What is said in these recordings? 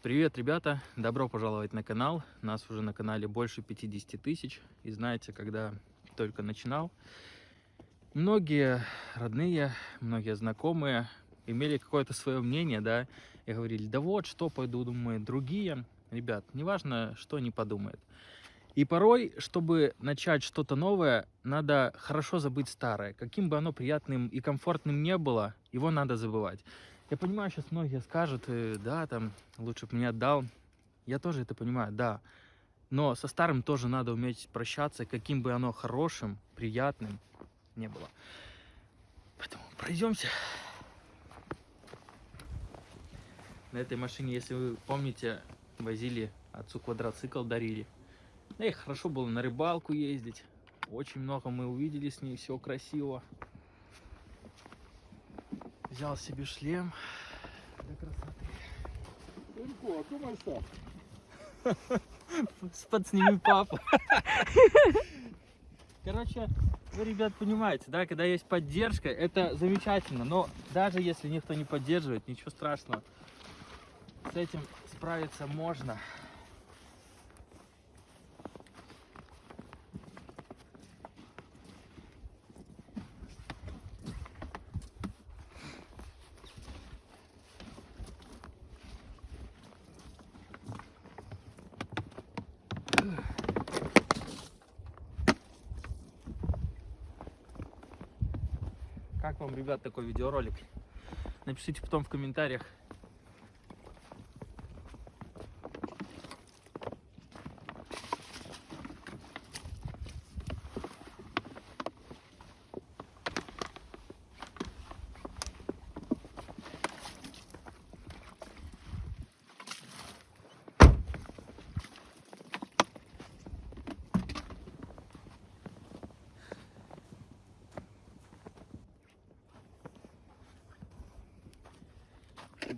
Привет, ребята! Добро пожаловать на канал. Нас уже на канале больше 50 тысяч. И знаете, когда только начинал, многие родные, многие знакомые имели какое-то свое мнение, да, и говорили, да вот, что пойду, думают другие. Ребят, неважно, что они подумают. И порой, чтобы начать что-то новое, надо хорошо забыть старое. Каким бы оно приятным и комфортным не было, его надо забывать. Я понимаю, сейчас многие скажут, э, да, там, лучше бы мне отдал. Я тоже это понимаю, да. Но со старым тоже надо уметь прощаться, каким бы оно хорошим, приятным не было. Поэтому пройдемся. На этой машине, если вы помните, возили отцу квадроцикл, дарили. Эх, хорошо было на рыбалку ездить. Очень много мы увидели с ней, все красиво. Взял себе шлем для красоты. Сынку, а comment ça? Подсними папу. Короче, вы, ребят, понимаете, да, когда есть поддержка, это замечательно. Но даже если никто не поддерживает, ничего страшного. С этим справиться можно. Вам, ребят, такой видеоролик? Напишите потом в комментариях.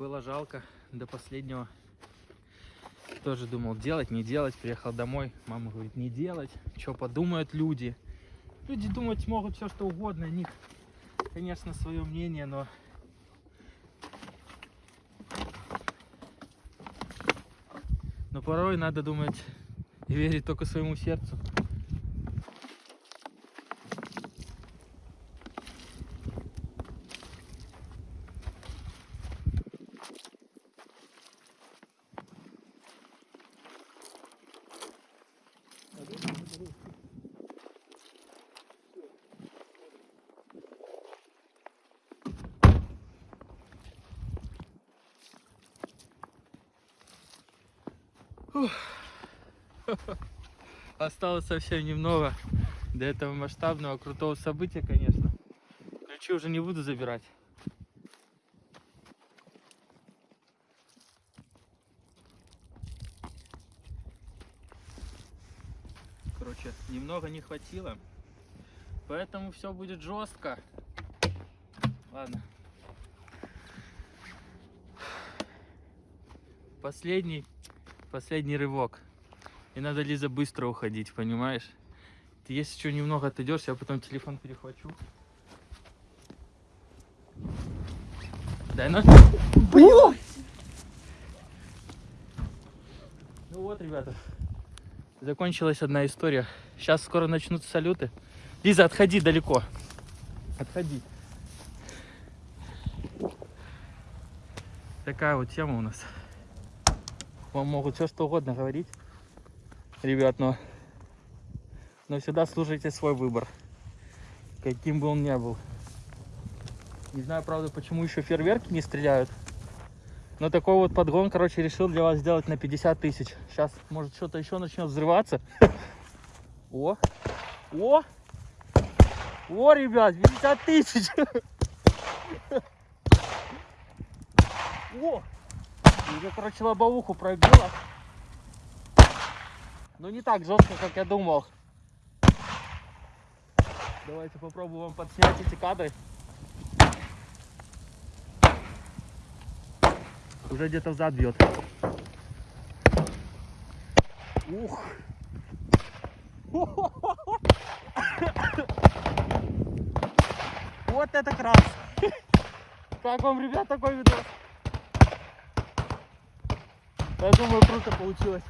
Было жалко до последнего. Тоже думал, делать, не делать. Приехал домой, мама говорит, не делать. Что подумают люди? Люди думать могут все что угодно. У них, конечно, свое мнение, но... Но порой надо думать и верить только своему сердцу. Осталось совсем немного до этого масштабного крутого события, конечно. Ключи уже не буду забирать. Короче, немного не хватило. Поэтому все будет жестко. Ладно. Последний последний рывок. И надо, Лиза, быстро уходить, понимаешь? Ты если что немного отойдешь, я потом телефон перехвачу. Дай на. Ну вот, ребята. Закончилась одна история. Сейчас скоро начнутся салюты. Лиза, отходи далеко. Отходи. Такая вот тема у нас вам могут все что угодно говорить, ребят, но, но всегда слушайте свой выбор, каким бы он ни был. Не знаю, правда, почему еще фейерверки не стреляют, но такой вот подгон, короче, решил для вас сделать на 50 тысяч. Сейчас, может, что-то еще начнет взрываться. О, о, о, ребят, 50 тысяч. О! Уже, короче, лобовуху пробила. Но не так жестко, как я думал. Давайте попробуем подснять эти кадры. Уже где-то взад бьет. Ух. Вот это крас. Как вам, ребят, такой видос? Я думаю, круто получилось.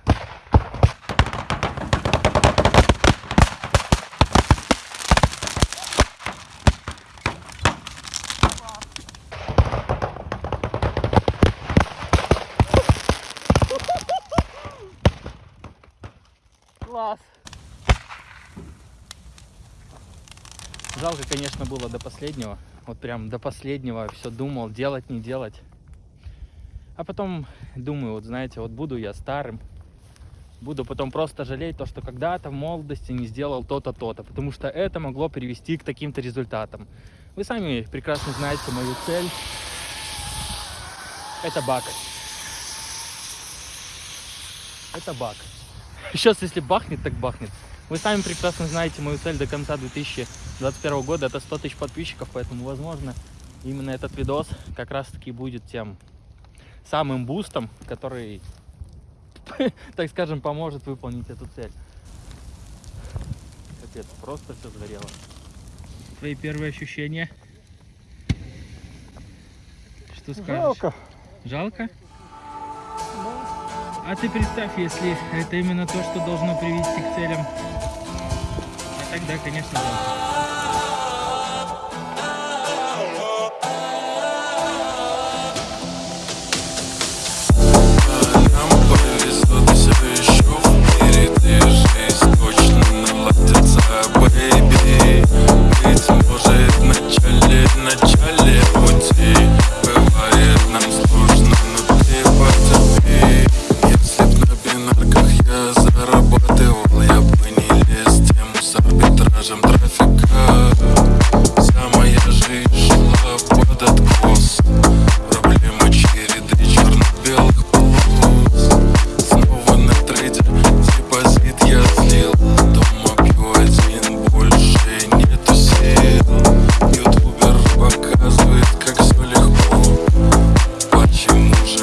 Класс. Жалко, конечно, было до последнего. Вот прям до последнего все думал, делать, не делать. А потом думаю, вот знаете, вот буду я старым, буду потом просто жалеть то, что когда-то в молодости не сделал то-то, то-то, потому что это могло привести к таким-то результатам. Вы сами прекрасно знаете мою цель. Это бак. Это бак. Сейчас, если бахнет, так бахнет. Вы сами прекрасно знаете мою цель до конца 2021 года. Это 100 тысяч подписчиков, поэтому, возможно, именно этот видос как раз-таки будет тем самым бустом, который, так скажем, поможет выполнить эту цель. Капец, просто все сгорело. Твои первые ощущения? Что скажешь? Жалко. Жалко? А ты представь, если это именно то, что должно привести к целям. А тогда, конечно, жалко.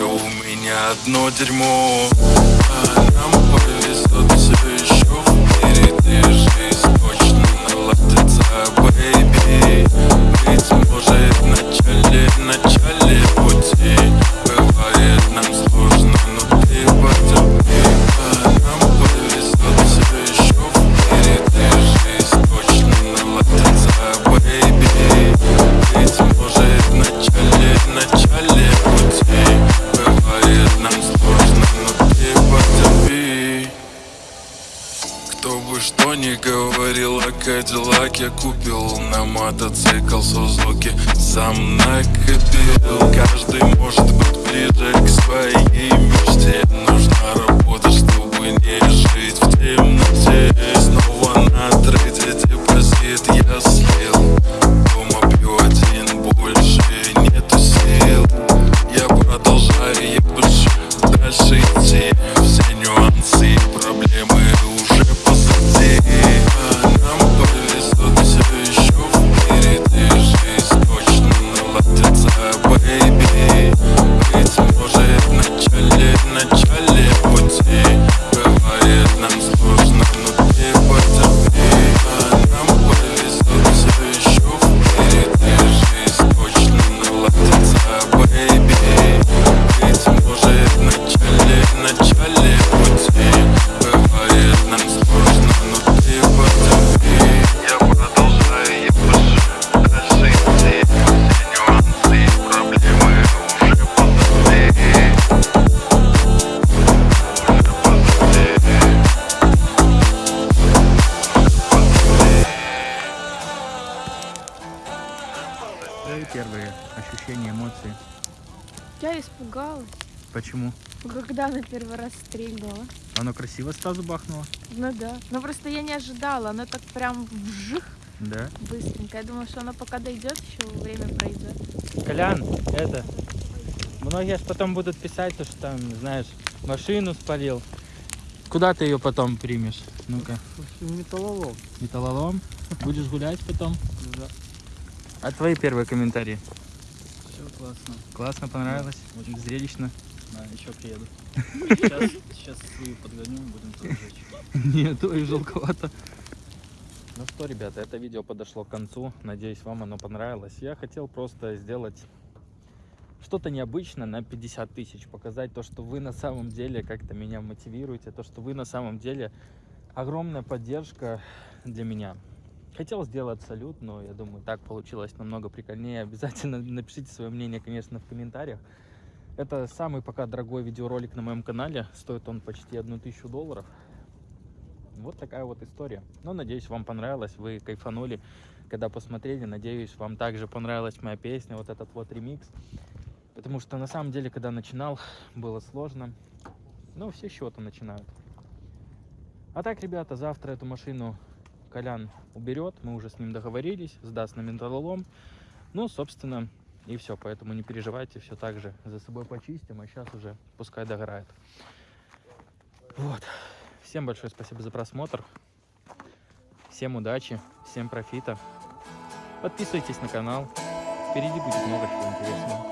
У меня одно дерьмо? А нам повезло, все еще в мире Движись, точно наладится, бэйби Быть может Кадиллаке Купил на мотоцикл Сузуки. Сам накопил Каждый может быть ближе к своей мечте. Нужна работа, чтобы не жить в темноте. Снова на трейде депозит я слил. Дома пью один, больше нету сил. Я продолжаю, пишу дальше идти. Все нюансы и проблемы уже позади Почему? когда она первый раз стрельнула. Оно красиво сразу бахнуло? Ну да. Но просто я не ожидала. Она так прям вжих Да. быстренько. Я думала, что она пока дойдет, еще время пройдет. Колян, это... Многие потом будут писать, то, что там, знаешь, машину спалил. Куда ты ее потом примешь? Ну-ка, Металлолом. металлолом? Будешь гулять потом? Да. А твои первые комментарии? Все классно. Классно, понравилось? Очень. Зрелищно? Да, еще приеду. Сейчас, сейчас свою подгоню, будем тоже жечь. Нет, ой, жалковато. Ну что, ребята, это видео подошло к концу. Надеюсь, вам оно понравилось. Я хотел просто сделать что-то необычное на 50 тысяч, показать то, что вы на самом деле как-то меня мотивируете, то, что вы на самом деле огромная поддержка для меня. Хотел сделать салют, но я думаю, так получилось намного прикольнее. Обязательно напишите свое мнение, конечно, в комментариях. Это самый пока дорогой видеоролик на моем канале. Стоит он почти одну тысячу долларов. Вот такая вот история. Но надеюсь, вам понравилось, вы кайфанули, когда посмотрели. Надеюсь, вам также понравилась моя песня, вот этот вот ремикс. Потому что на самом деле, когда начинал, было сложно. Но все с чего-то начинают. А так, ребята, завтра эту машину Колян уберет. Мы уже с ним договорились, сдаст на металлолом. Ну, собственно, и все. Поэтому не переживайте, все так же за собой почистим, а сейчас уже пускай догорает. Вот. Всем большое спасибо за просмотр. Всем удачи, всем профита. Подписывайтесь на канал. Впереди будет много чего интересного.